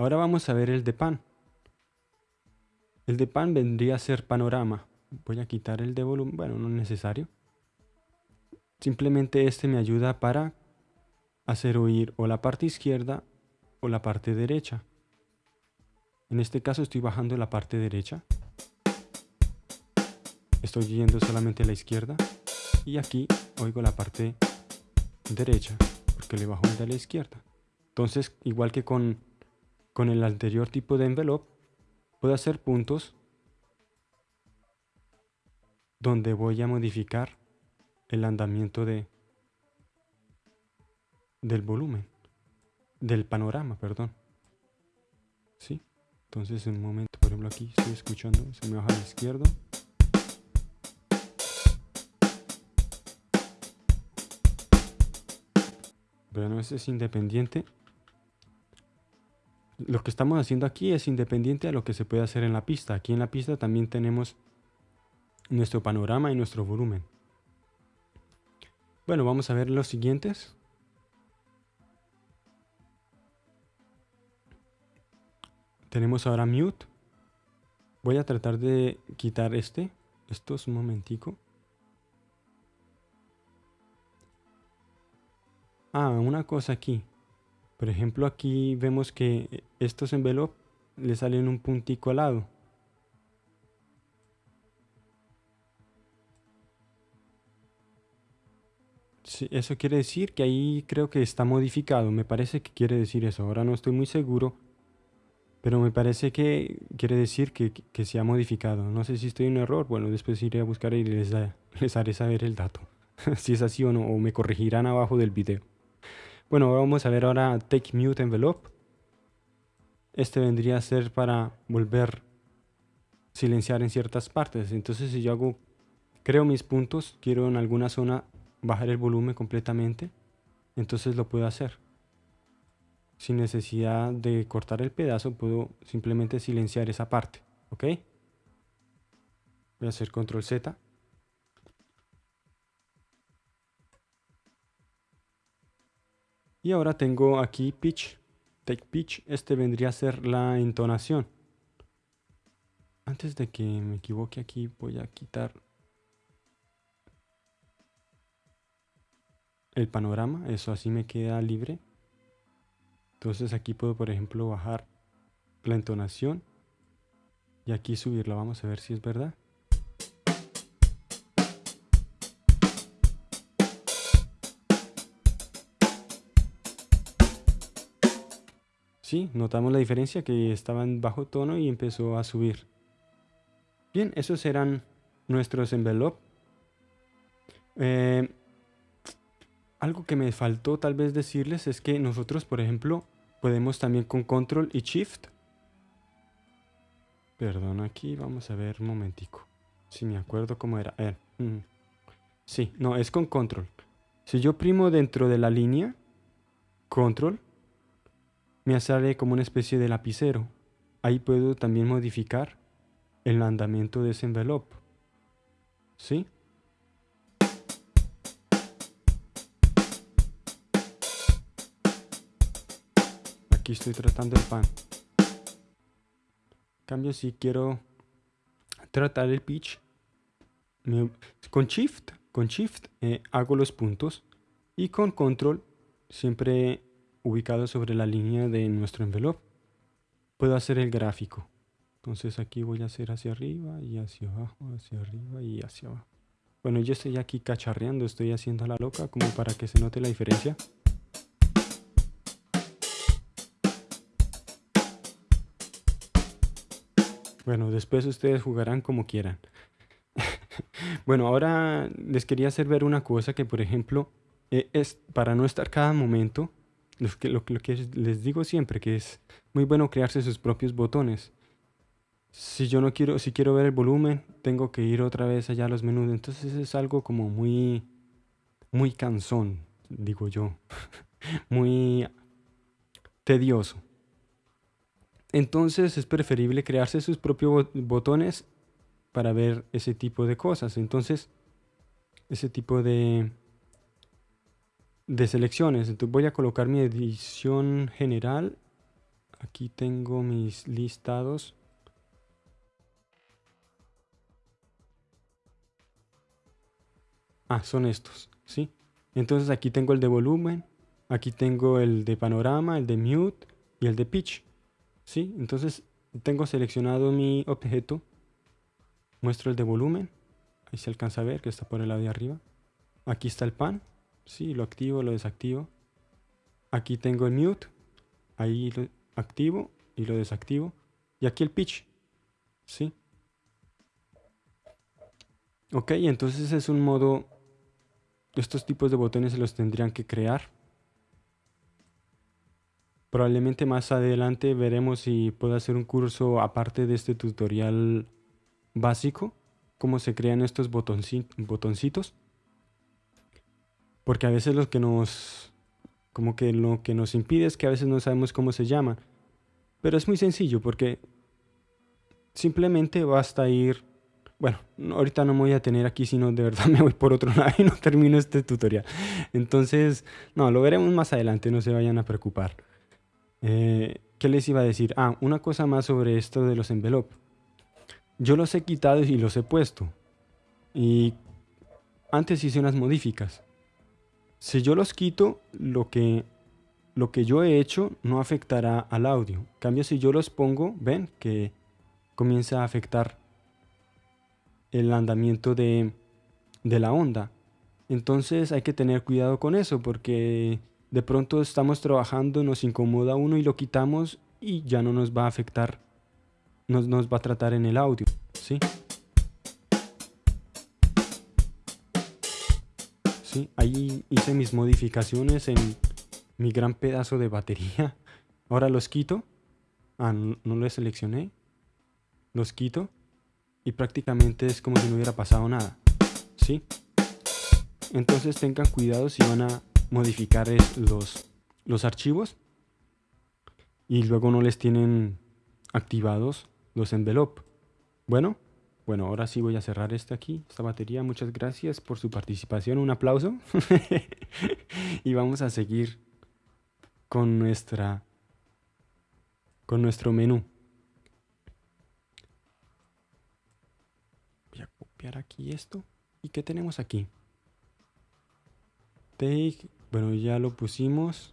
Ahora vamos a ver el de pan. El de pan vendría a ser panorama. Voy a quitar el de volumen, bueno, no es necesario. Simplemente este me ayuda para hacer oír o la parte izquierda o la parte derecha. En este caso estoy bajando la parte derecha. Estoy yendo solamente a la izquierda. Y aquí oigo la parte derecha, porque le bajo el de la izquierda. Entonces, igual que con, con el anterior tipo de envelope, puedo hacer puntos donde voy a modificar el andamiento de, del volumen, del panorama, perdón. ¿Sí? Entonces en un momento, por ejemplo aquí estoy escuchando, se me baja a la izquierda. Bueno, ese es independiente. Lo que estamos haciendo aquí es independiente a lo que se puede hacer en la pista. Aquí en la pista también tenemos nuestro panorama y nuestro volumen. Bueno, vamos a ver los siguientes. Tenemos ahora mute. Voy a tratar de quitar este. Esto es un momentico. Ah, una cosa aquí. Por ejemplo, aquí vemos que estos envelopes le salen un puntico al lado. Sí, eso quiere decir que ahí creo que está modificado. Me parece que quiere decir eso. Ahora no estoy muy seguro. Pero me parece que quiere decir que, se ha modificado. No sé si estoy en error. Bueno, después iré a buscar y les, les haré saber el dato. si es así o no. O me corregirán abajo del video. Bueno, vamos a ver ahora Take Mute Envelope. Este vendría a ser para volver silenciar en ciertas partes. Entonces si yo hago, creo mis puntos, quiero en alguna zona bajar el volumen completamente, entonces lo puedo hacer sin necesidad de cortar el pedazo, puedo simplemente silenciar esa parte, ¿ok? Voy a hacer control Z. Y ahora tengo aquí pitch, take pitch, este vendría a ser la entonación. Antes de que me equivoque aquí voy a quitar el panorama, eso así me queda libre. Entonces aquí puedo, por ejemplo, bajar la entonación y aquí subirla. Vamos a ver si es verdad. Sí, notamos la diferencia que estaba en bajo tono y empezó a subir. Bien, esos eran nuestros envelopes. Eh, algo que me faltó tal vez decirles es que nosotros, por ejemplo, podemos también con control y shift. Perdón, aquí vamos a ver un momentico. Si me acuerdo cómo era. Eh, mm. Sí, no, es con control. Si yo primo dentro de la línea, control, me sale como una especie de lapicero. Ahí puedo también modificar el andamiento de ese envelope. ¿Sí? estoy tratando el pan. cambio, si quiero tratar el pitch, con Shift, con Shift eh, hago los puntos y con Control, siempre ubicado sobre la línea de nuestro envelope, puedo hacer el gráfico. Entonces aquí voy a hacer hacia arriba y hacia abajo, hacia arriba y hacia abajo. Bueno, yo estoy aquí cacharreando, estoy haciendo la loca como para que se note la diferencia. Bueno, después ustedes jugarán como quieran. bueno, ahora les quería hacer ver una cosa que, por ejemplo, e, es para no estar cada momento, lo que, les digo siempre, que es muy bueno crearse sus propios botones. Si yo no quiero, si quiero ver el volumen, tengo que ir otra vez allá a los menús. Entonces es algo como muy, muy cansón, digo yo. muy tedioso. Entonces es preferible crearse sus propios botones para ver ese tipo de cosas. Entonces, ese tipo de, de selecciones. Entonces voy a colocar mi edición general aquí tengo mis listados. Ah, son estos, ¿sí? Entonces aquí tengo el de volumen, aquí tengo el de panorama, el de mute y el de pitch, ¿sí? Entonces tengo seleccionado mi objeto, muestro el de volumen, ahí se alcanza a ver que está por el lado de arriba. Aquí está el pan, sí, lo activo, lo desactivo. Aquí tengo el mute, ahí lo activo y lo desactivo. Y aquí el pitch, sí. Ok, entonces es un modo, estos tipos de botones se los tendrían que crear. Probablemente más adelante veremos si puedo hacer un curso aparte de este tutorial básico, cómo se crean estos botoncitos. Porque a veces lo que nos como que lo que nos impide es que a veces no sabemos cómo se llaman. Pero es muy sencillo porque simplemente basta ir... Bueno, ahorita no me voy a tener aquí, sino de verdad me voy por otro lado y no termino este tutorial. Entonces, no, lo veremos más adelante, no se vayan a preocupar. Eh, ¿Qué les iba a decir? Ah, una cosa más sobre esto de los envelopes. Yo los he quitado y los he puesto. Y antes hice unas modificas. Si yo los quito, lo que, lo que yo he hecho no afectará al audio. En cambio, si yo los pongo, ven que comienza a afectar el andamiento de, de la onda. Entonces hay que tener cuidado con eso porque de pronto estamos trabajando, nos incomoda uno y lo quitamos y ya no nos va a afectar, nos, nos va a tratar en el audio. ¿sí? Sí, ahí hice mis modificaciones en mi gran pedazo de batería. Ahora los quito. Ah, no, los seleccioné. Los quito. Y prácticamente es como si no hubiera pasado nada. ¿Sí? Entonces tengan cuidado si van a modificar los, los archivos. Y luego no les tienen activados los envelope. Bueno, bueno, ahora sí voy a cerrar este aquí, esta batería. Muchas gracias por su participación. Un aplauso. y vamos a seguir con nuestra con nuestro menú. Voy a copiar aquí esto. ¿Y qué tenemos aquí? Take, bueno, ya lo pusimos.